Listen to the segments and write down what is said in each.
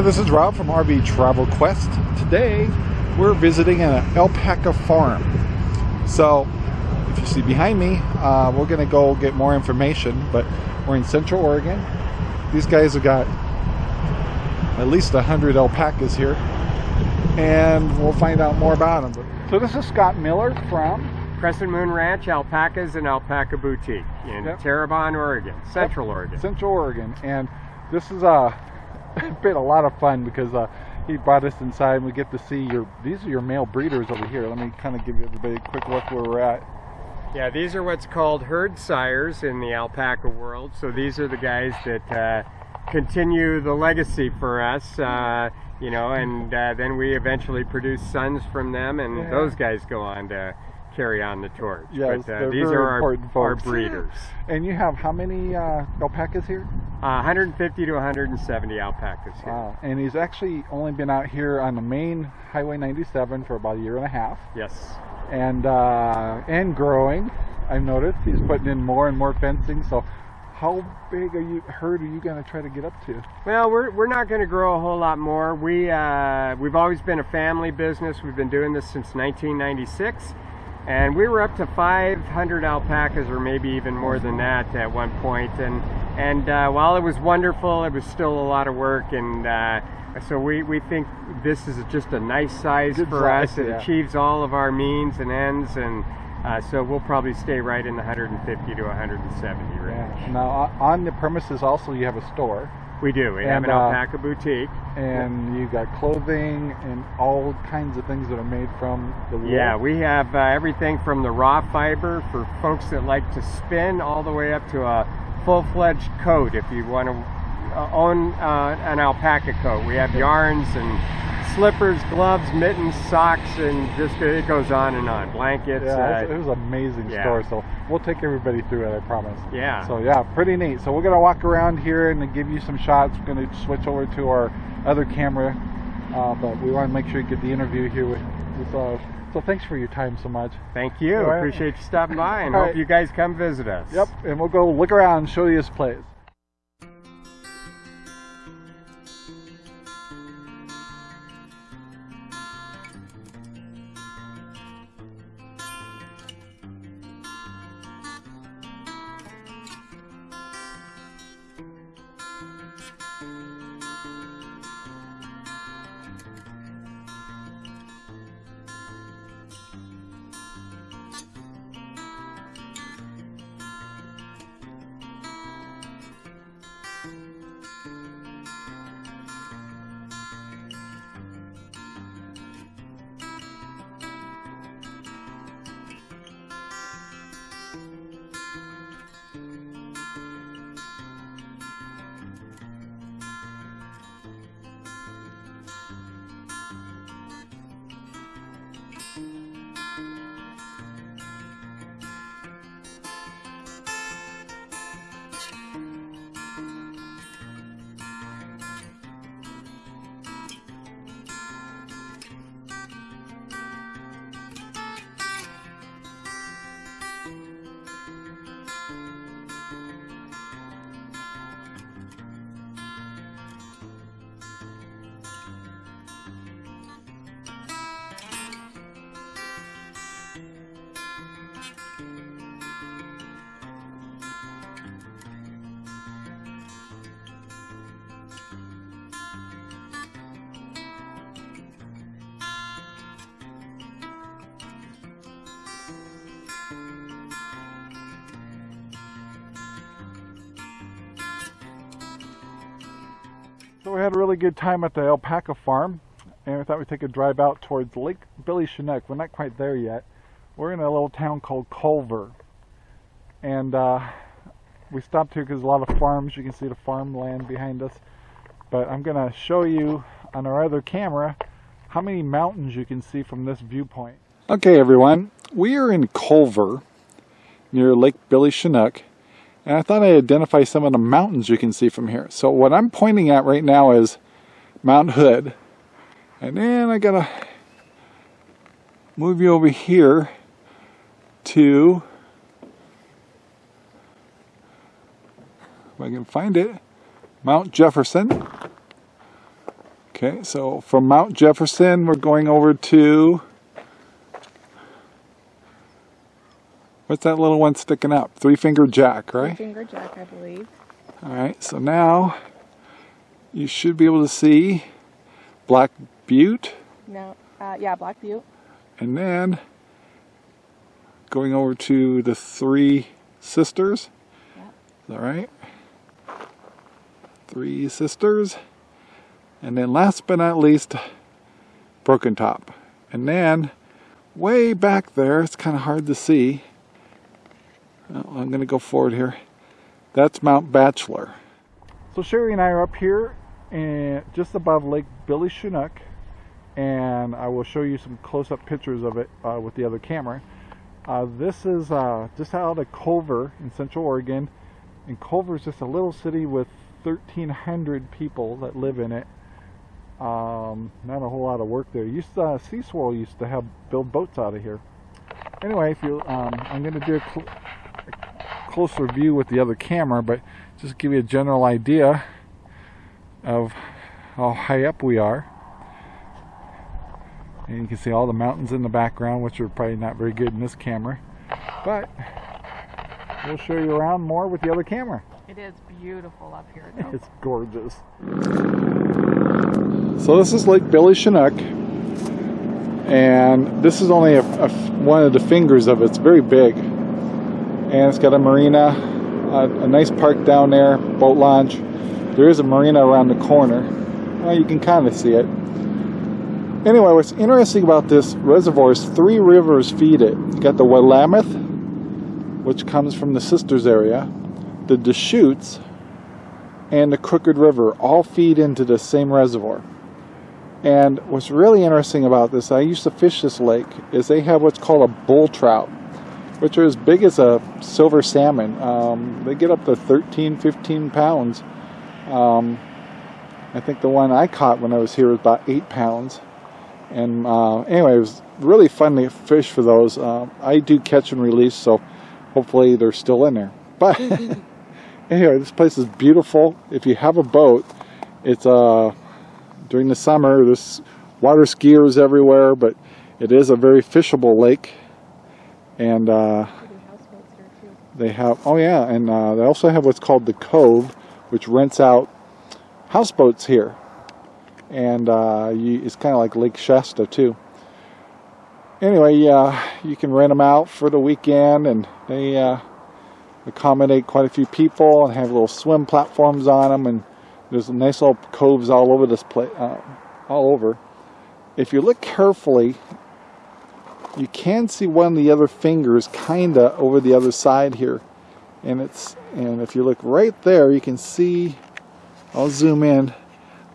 Hi, this is Rob from RV Travel Quest. Today, we're visiting an alpaca farm. So, if you see behind me, uh, we're going to go get more information, but we're in Central Oregon. These guys have got at least 100 alpacas here, and we'll find out more about them. So this is Scott Miller from Crescent Moon Ranch Alpacas and Alpaca Boutique in yep. Terrebonne, Oregon, Central yep. Oregon. Central Oregon, and this is a been a lot of fun because uh, he brought us inside and we get to see your these are your male breeders over here. Let me kind of give everybody a quick look where we're at. Yeah, these are what's called herd sires in the alpaca world. So these are the guys that uh, continue the legacy for us, uh, you know, and uh, then we eventually produce sons from them, and yeah. those guys go on to carry on the torch. Yes, but, uh, these are our, our, breeders. And you have how many uh, alpacas here? Uh, 150 to 170 alpacas here. Wow. And he's actually only been out here on the main Highway 97 for about a year and a half. Yes. And uh, and growing. I've noticed he's putting in more and more fencing. So how big are you herd are you going to try to get up to? Well, we're, we're not going to grow a whole lot more. We uh, we've always been a family business. We've been doing this since 1996 and we were up to 500 alpacas or maybe even more than that at one point and and uh, while it was wonderful it was still a lot of work and uh, so we, we think this is just a nice size Good for size, us it yeah. achieves all of our means and ends and uh, so we'll probably stay right in the 150 to 170 range. Yeah. Now on the premises also you have a store. We do. We and, have an alpaca uh, boutique. And you've got clothing and all kinds of things that are made from the wool. Yeah, we have uh, everything from the raw fiber for folks that like to spin all the way up to a full-fledged coat if you want to uh, own uh, an alpaca coat. We have yarns and slippers, gloves, mittens, socks, and just it goes on and on. Blankets. Yeah, uh, it was an amazing yeah. store. So we'll take everybody through it. I promise. Yeah. So yeah, pretty neat. So we're gonna walk around here and give you some shots. We're gonna switch over to our other camera, uh, but we want to make sure you get the interview here with. uh, so thanks for your time so much. Thank you. Right. Appreciate you stopping by and hope right. you guys come visit us. Yep. And we'll go look around and show you this place. So we had a really good time at the alpaca farm and we thought we'd take a drive out towards Lake Billy Chinook. We're not quite there yet. We're in a little town called Culver. And uh, we stopped here because a lot of farms, you can see the farmland behind us. But I'm going to show you on our other camera how many mountains you can see from this viewpoint. Okay everyone, we are in Culver near Lake Billy Chinook and I thought I'd identify some of the mountains you can see from here. So what I'm pointing at right now is Mount Hood. And then I gotta move you over here to, if I can find it, Mount Jefferson. Okay, so from Mount Jefferson, we're going over to. What's that little one sticking up? Three Finger Jack, right? Three Finger Jack, I believe. All right, so now you should be able to see Black Butte, No, uh, yeah, Black Butte. and then going over to the Three Sisters. Yep. Is that right? Three Sisters. And then last but not least, Broken Top. And then way back there, it's kind of hard to see. Oh, I'm going to go forward here. That's Mount Bachelor. So Sherry and I are up here and just above Lake Billy Chinook and I will show you some close-up pictures of it uh, with the other camera. Uh, this is uh, just out of Culver in Central Oregon and Culver is just a little city with 1,300 people that live in it. Um, not a whole lot of work there. Used to, uh, Sea Swirl used to have build boats out of here. Anyway, if you, um, I'm going to do a closer view with the other camera, but just give you a general idea of how high up we are. And you can see all the mountains in the background, which are probably not very good in this camera. But we'll show you around more with the other camera. It is beautiful up here, though. It's gorgeous. So this is Lake Billy Chinook, and this is only a, a one of the fingers of it. It's very big, and it's got a marina, a, a nice park down there, boat launch. There is a marina around the corner. Well, you can kind of see it. Anyway, what's interesting about this reservoir is three rivers feed it. You got the Willamette, which comes from the Sisters area, the Deschutes, and the Crooked River all feed into the same reservoir. And what's really interesting about this, I used to fish this lake, is they have what's called a bull trout, which are as big as a silver salmon. Um, they get up to 13, 15 pounds. Um, I think the one I caught when I was here was about eight pounds. And uh, anyway, it was really fun to fish for those. Uh, I do catch and release, so hopefully they're still in there. But anyway, this place is beautiful. If you have a boat, it's uh during the summer. There's water skiers everywhere, but it is a very fishable lake. And uh, they have oh yeah, and uh, they also have what's called the Cove, which rents out houseboats here. And uh, you, it's kind of like Lake Shasta too. Anyway, you can rent them out for the weekend, and they uh, accommodate quite a few people and have little swim platforms on them and there's nice little coves all over this place uh, all over if you look carefully you can see one of the other fingers kinda over the other side here and it's and if you look right there you can see I'll zoom in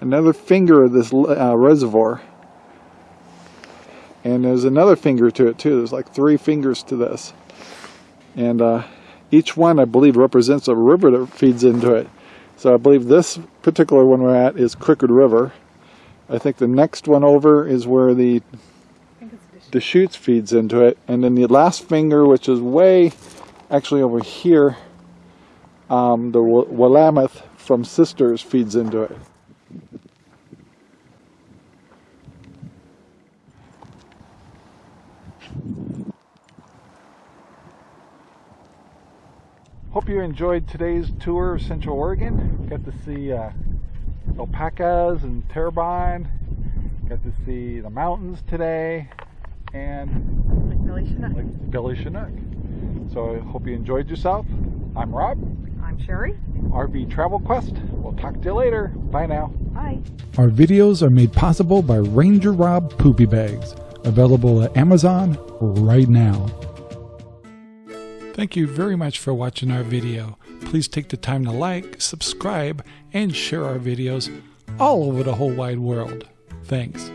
another finger of this uh, reservoir and there's another finger to it too there's like three fingers to this and uh, each one I believe represents a river that feeds into it. So I believe this particular one we're at is Crooked River. I think the next one over is where the Deschutes. Deschutes feeds into it, and then the last finger, which is way actually over here, um, the Willamette from Sisters feeds into it. Hope you enjoyed today's tour of Central Oregon. Got to see uh, alpacas and terrebonne. Got to see the mountains today, and Like Billy Chinook. like Billy Chinook. So I hope you enjoyed yourself. I'm Rob, I'm Sherry. RV Travel Quest. We'll talk to you later. Bye now. Bye. Our videos are made possible by Ranger Rob Poopy Bags, available at Amazon right now. Thank you very much for watching our video. Please take the time to like, subscribe, and share our videos all over the whole wide world. Thanks.